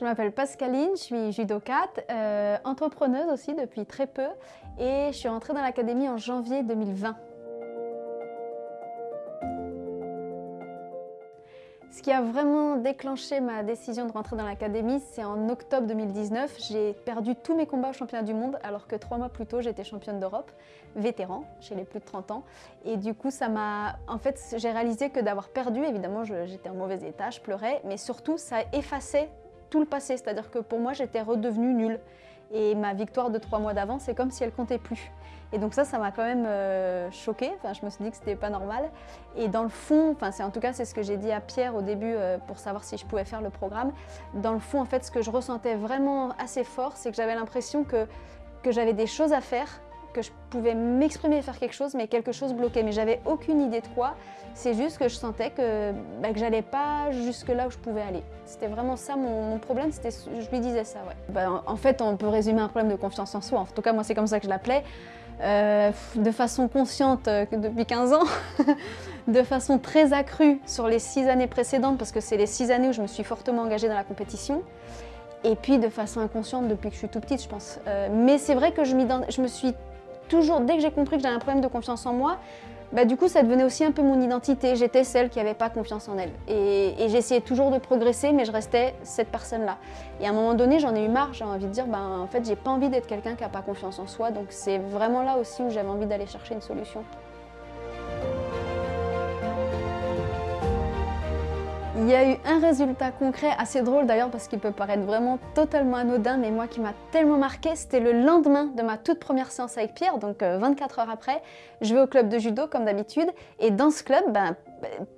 Je m'appelle Pascaline, je suis judokate, euh, entrepreneuse aussi depuis très peu et je suis rentrée dans l'académie en janvier 2020. Ce qui a vraiment déclenché ma décision de rentrer dans l'académie, c'est en octobre 2019. J'ai perdu tous mes combats au championnat du monde, alors que trois mois plus tôt, j'étais championne d'Europe, vétéran, chez les plus de 30 ans. Et du coup, ça m'a... En fait, j'ai réalisé que d'avoir perdu, évidemment, j'étais en mauvais état, je pleurais, mais surtout, ça effacé tout le passé. C'est-à-dire que pour moi, j'étais redevenue nulle. Et ma victoire de trois mois d'avant, c'est comme si elle comptait plus. Et donc ça, ça m'a quand même euh, choquée. Enfin, je me suis dit que c'était pas normal. Et dans le fond, enfin, en tout cas c'est ce que j'ai dit à Pierre au début euh, pour savoir si je pouvais faire le programme. Dans le fond, en fait, ce que je ressentais vraiment assez fort, c'est que j'avais l'impression que, que j'avais des choses à faire, que je pouvais m'exprimer et faire quelque chose, mais quelque chose bloquait. Mais j'avais aucune idée de quoi. C'est juste que je sentais que, bah, que j'allais pas jusque là où je pouvais aller. C'était vraiment ça mon, problème, c'était, je lui disais ça, ouais. Bah, en fait, on peut résumer un problème de confiance en soi. En tout cas, moi, c'est comme ça que je l'appelais. Euh, de façon consciente euh, depuis 15 ans, de façon très accrue sur les 6 années précédentes, parce que c'est les 6 années où je me suis fortement engagée dans la compétition, et puis de façon inconsciente depuis que je suis tout petite, je pense. Euh, mais c'est vrai que je me suis toujours, dès que j'ai compris que j'avais un problème de confiance en moi, bah, du coup ça devenait aussi un peu mon identité. J'étais celle qui n'avait pas confiance en elle. Et, j'essayais toujours de progresser, mais je restais cette personne-là. Et à un moment donné, j'en ai eu marre, j'ai envie de dire, ben, en fait, j'ai pas envie d'être quelqu'un qui n'a pas confiance en soi. Donc c'est vraiment là aussi où j'avais envie d'aller chercher une solution. Il y a eu un résultat concret assez drôle d'ailleurs parce qu'il peut paraître vraiment totalement anodin mais moi qui m'a tellement marqué, c'était le lendemain de ma toute première séance avec Pierre, donc 24 euh, heures après, je vais au club de judo comme d'habitude et dans ce club, ben,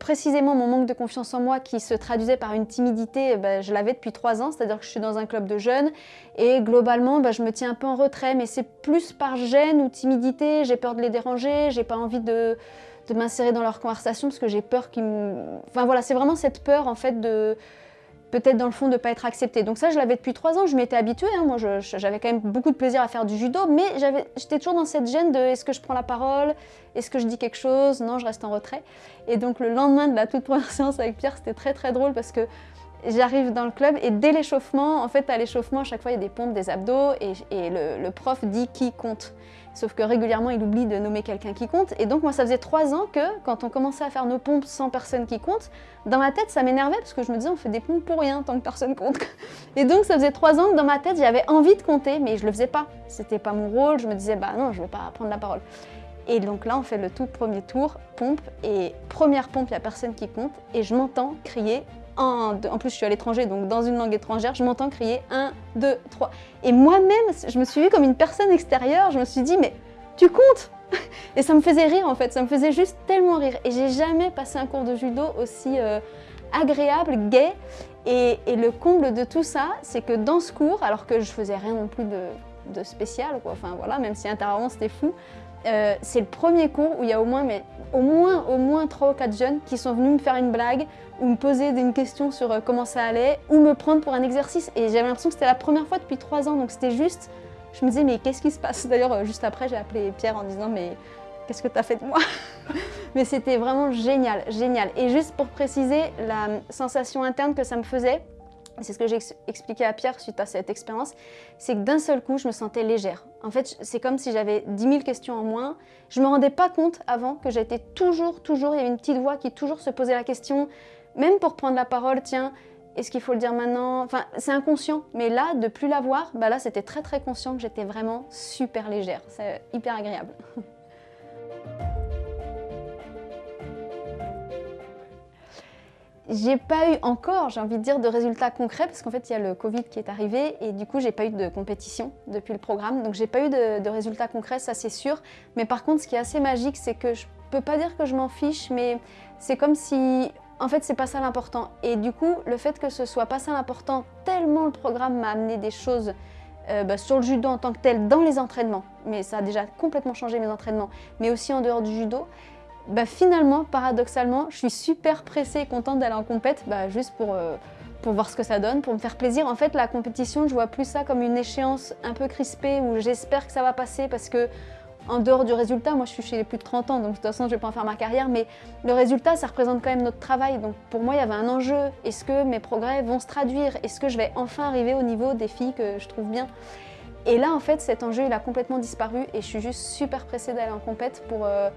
précisément mon manque de confiance en moi qui se traduisait par une timidité, ben, je l'avais depuis 3 ans, c'est-à-dire que je suis dans un club de jeunes et globalement ben, je me tiens un peu en retrait mais c'est plus par gêne ou timidité, j'ai peur de les déranger, j'ai pas envie de de m'insérer dans leur conversation parce que j'ai peur qu'ils me... Enfin voilà, c'est vraiment cette peur en fait de peut-être dans le fond de ne pas être acceptée. Donc ça, je l'avais depuis trois ans, je m'étais habituée. Hein. Moi, j'avais quand même beaucoup de plaisir à faire du judo, mais j'étais toujours dans cette gêne de est-ce que je prends la parole? Est-ce que je dis quelque chose? Non, je reste en retrait. Et donc le lendemain de la toute première séance avec Pierre, c'était très très drôle parce que j'arrive dans le club et dès l'échauffement, en fait à l'échauffement à chaque fois il y a des pompes, des abdos et, le, prof dit qui compte. Sauf que régulièrement il oublie de nommer quelqu'un qui compte et donc moi ça faisait trois ans que quand on commençait à faire nos pompes sans personne qui compte, dans ma tête ça m'énervait parce que je me disais on fait des pompes pour rien tant que personne compte. Et donc ça faisait trois ans que dans ma tête j'avais envie de compter mais je le faisais pas. C'était pas mon rôle, je me disais bah non je vais pas prendre la parole. Et donc là, on fait le tout premier tour, pompe, et première pompe, il n'y a personne qui compte, et je m'entends crier en, plus, je suis à l'étranger, donc dans une langue étrangère, je m'entends crier 1, 2, 3. Et moi-même, je me suis vue comme une personne extérieure, je me suis dit, mais tu comptes? Et ça me faisait rire en fait, ça me faisait juste tellement rire. Et j'ai jamais passé un cours de judo aussi euh, agréable, gai. Et, le comble de tout ça, c'est que dans ce cours, alors que je faisais rien non plus de, spécial, quoi, enfin voilà, même si intérieurement c'était fou, euh, c'est le premier cours où il y a au moins, mais, au moins, au moins 3 ou 4 jeunes qui sont venus me faire une blague ou me poser une question sur euh, comment ça allait ou me prendre pour un exercice. Et j'avais l'impression que c'était la première fois depuis 3 ans, donc c'était juste... Je me disais, mais qu'est-ce qui se passe? D'ailleurs, euh, juste après, j'ai appelé Pierre en disant, mais qu'est-ce que tu as fait de moi? Mais c'était vraiment génial, génial. Et juste pour préciser, la sensation interne que ça me faisait, c'est ce que j'ai expliqué à Pierre suite à cette expérience, c'est que d'un seul coup, je me sentais légère. En fait, c'est comme si j'avais 10 000 questions en moins. Je ne me rendais pas compte avant que j'étais toujours, toujours, il y avait une petite voix qui toujours se posait la question, même pour prendre la parole, tiens, est-ce qu'il faut le dire maintenant? Enfin, c'est inconscient. Mais là, de plus l'avoir, bah là, c'était très très conscient que j'étais vraiment super légère. C'est hyper agréable. J'ai pas eu encore, j'ai envie de dire, de résultats concrets parce qu'en fait il y a le Covid qui est arrivé et du coup j'ai pas eu de compétition depuis le programme donc j'ai pas eu de, résultats concrets, ça c'est sûr. Mais par contre ce qui est assez magique c'est que je peux pas dire que je m'en fiche mais c'est comme si en fait c'est pas ça l'important. Et du coup le fait que ce soit pas ça l'important tellement le programme m'a amené des choses euh, bah, sur le judo en tant que tel dans les entraînements mais ça a déjà complètement changé mes entraînements mais aussi en dehors du judo bah finalement, paradoxalement, je suis super pressée et contente d'aller en compète, bah, juste pour, euh, pour voir ce que ça donne, pour me faire plaisir. En fait, la compétition, je vois plus ça comme une échéance un peu crispée où j'espère que ça va passer parce que en dehors du résultat, moi je suis chez les plus de 30 ans, donc de toute façon je vais pas en faire ma carrière, mais le résultat ça représente quand même notre travail. Donc pour moi il y avait un enjeu. Est-ce que mes progrès vont se traduire? Est-ce que je vais enfin arriver au niveau des filles que je trouve bien? Et là en fait cet enjeu il a complètement disparu et je suis juste super pressée d'aller en compète pour, euh,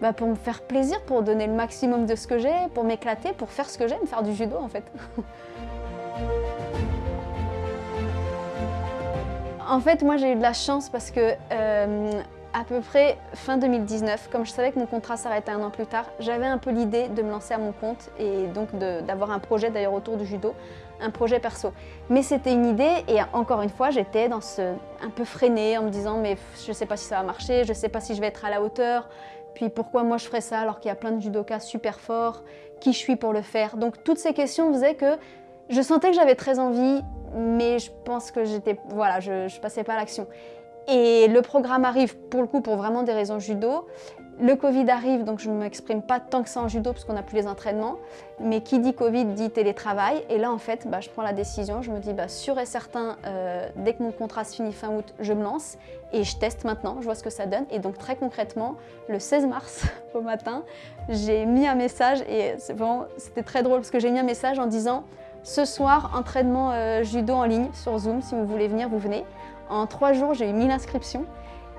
bah, pour me faire plaisir, pour donner le maximum de ce que j'ai, pour m'éclater, pour faire ce que j'aime, faire du judo en fait. En fait, moi j'ai eu de la chance parce que euh, à peu près fin 2019, comme je savais que mon contrat s'arrêtait un an plus tard, j'avais un peu l'idée de me lancer à mon compte et donc d'avoir un projet d'ailleurs autour du judo, un projet perso. Mais c'était une idée et encore une fois, j'étais dans ce un peu freinée en me disant mais je sais pas si ça va marcher, je sais pas si je vais être à la hauteur, puis pourquoi moi je ferais ça alors qu'il y a plein de judokas super forts, qui je suis pour le faire? Donc toutes ces questions faisaient que je sentais que j'avais très envie, mais je pense que j'étais, voilà, je, je passais pas à l'action. Et le programme arrive pour le coup pour vraiment des raisons judo. Le Covid arrive, donc je ne m'exprime pas tant que ça en judo parce qu'on n'a plus les entraînements. Mais qui dit Covid dit télétravail. Et là, en fait, bah, je prends la décision. Je me dis, bah, sûr et certain, euh, dès que mon contrat se finit fin août, je me lance. Et je teste maintenant, je vois ce que ça donne. Et donc, très concrètement, le 16 mars au matin, j'ai mis un message. Et c'était très drôle parce que j'ai mis un message en disant ce soir, entraînement euh, judo en ligne sur Zoom, si vous voulez venir, vous venez. En trois jours, j'ai eu 1000 inscriptions.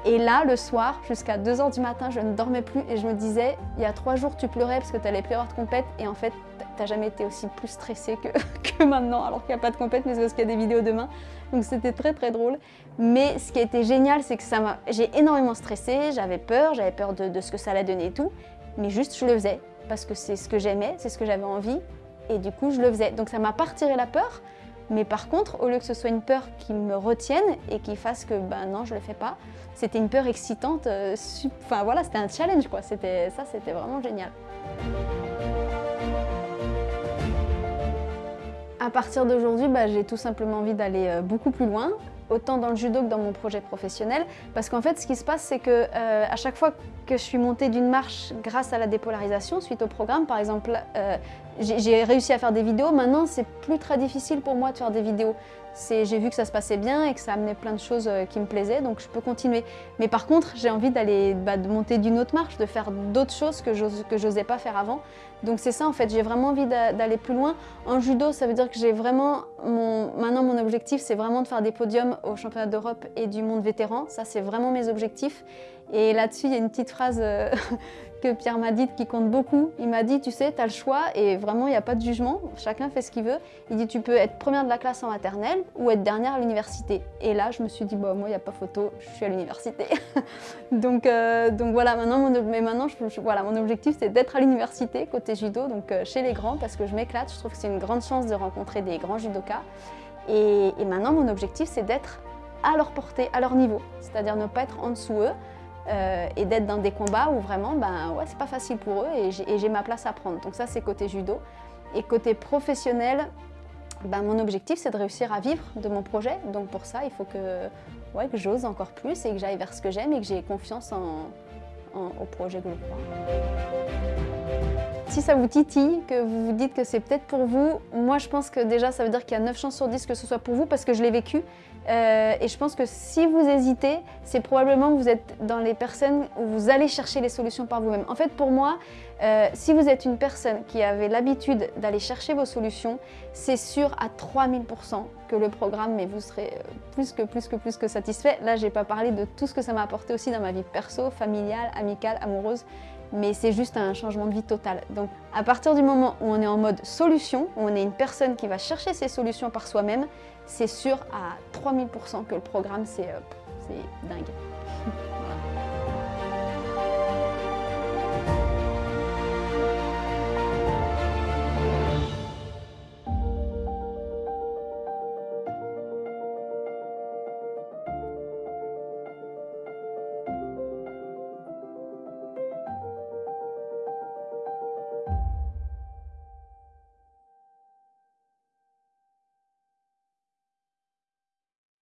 Et là, le soir, jusqu'à 2h du matin, je ne dormais plus et je me disais, il y a trois jours, tu pleurais parce que tu n'allais plus avoir de compète et en fait, t'as jamais été aussi plus stressée que, que maintenant, alors qu'il n'y a pas de compète, mais c'est parce qu'il y a des vidéos demain. Donc c'était très très drôle. Mais ce qui a été génial, c'est que ça m'a, j'ai énormément stressé, j'avais peur, j'avais peur de, de ce que ça allait donner et tout. Mais juste, je le faisais parce que c'est ce que j'aimais, c'est ce que j'avais envie et du coup je le faisais. Donc ça m'a pas retiré la peur, mais par contre, au lieu que ce soit une peur qui me retienne et qui fasse que ben non, je le fais pas, c'était une peur excitante, euh, enfin voilà, c'était un challenge quoi, c'était ça c'était vraiment génial. À partir d'aujourd'hui, bah, j'ai tout simplement envie d'aller euh, beaucoup plus loin, autant dans le judo que dans mon projet professionnel. Parce qu'en fait, ce qui se passe, c'est que euh, à chaque fois que je suis montée d'une marche grâce à la dépolarisation, suite au programme, par exemple, euh, j'ai réussi à faire des vidéos. Maintenant, c'est plus très difficile pour moi de faire des vidéos. J'ai vu que ça se passait bien et que ça amenait plein de choses euh, qui me plaisaient, donc je peux continuer. Mais par contre, j'ai envie d'aller bah, de monter d'une autre marche, de faire d'autres choses que je n'osais pas faire avant. Donc c'est ça en fait, j'ai vraiment envie d'aller plus loin. En judo, ça veut dire que j'ai vraiment, mon, maintenant mon objectif c'est vraiment de faire des podiums au championnat d'Europe et du monde vétéran. Ça c'est vraiment mes objectifs. Et là-dessus, il y a une petite phrase euh, que Pierre m'a dite qui compte beaucoup. Il m'a dit, tu sais, tu as le choix et vraiment, il n'y a pas de jugement. Chacun fait ce qu'il veut. Il dit, tu peux être première de la classe en maternelle ou être dernière à l'université. Et là, je me suis dit, bah, moi, il n'y a pas photo, je suis à l'université. donc, euh, donc voilà, maintenant, mon, mais maintenant, voilà, mon objectif, c'est d'être à l'université côté judo, donc euh, chez les grands, parce que je m'éclate. Je trouve que c'est une grande chance de rencontrer des grands judokas. Et, et maintenant, mon objectif, c'est d'être à leur portée, à leur niveau, c'est-à-dire ne pas être en dessous eux, euh, et d'être dans des combats où vraiment, ben ouais, c'est pas facile pour eux et j'ai ma place à prendre. Donc ça, c'est côté judo. Et côté professionnel, ben, mon objectif, c'est de réussir à vivre de mon projet. Donc pour ça, il faut que, ouais, que j'ose encore plus et que j'aille vers ce que j'aime et que j'ai confiance en, au projet que je crois. Si ça vous titille, que vous vous dites que c'est peut-être pour vous, moi je pense que déjà ça veut dire qu'il y a 9 chances sur 10 que ce soit pour vous parce que je l'ai vécu. Euh, et je pense que si vous hésitez, c'est probablement que vous êtes dans les personnes où vous allez chercher les solutions par vous-même. En fait, pour moi, euh, si vous êtes une personne qui avait l'habitude d'aller chercher vos solutions, c'est sûr à 3000% que le programme, mais vous serez euh, plus que plus que plus que satisfait. Là, j'ai pas parlé de tout ce que ça m'a apporté aussi dans ma vie perso, familiale, amicale, amoureuse mais c'est juste un changement de vie total. Donc à partir du moment où on est en mode solution, où on est une personne qui va chercher ses solutions par soi-même, c'est sûr à 3000% que le programme c'est euh, dingue.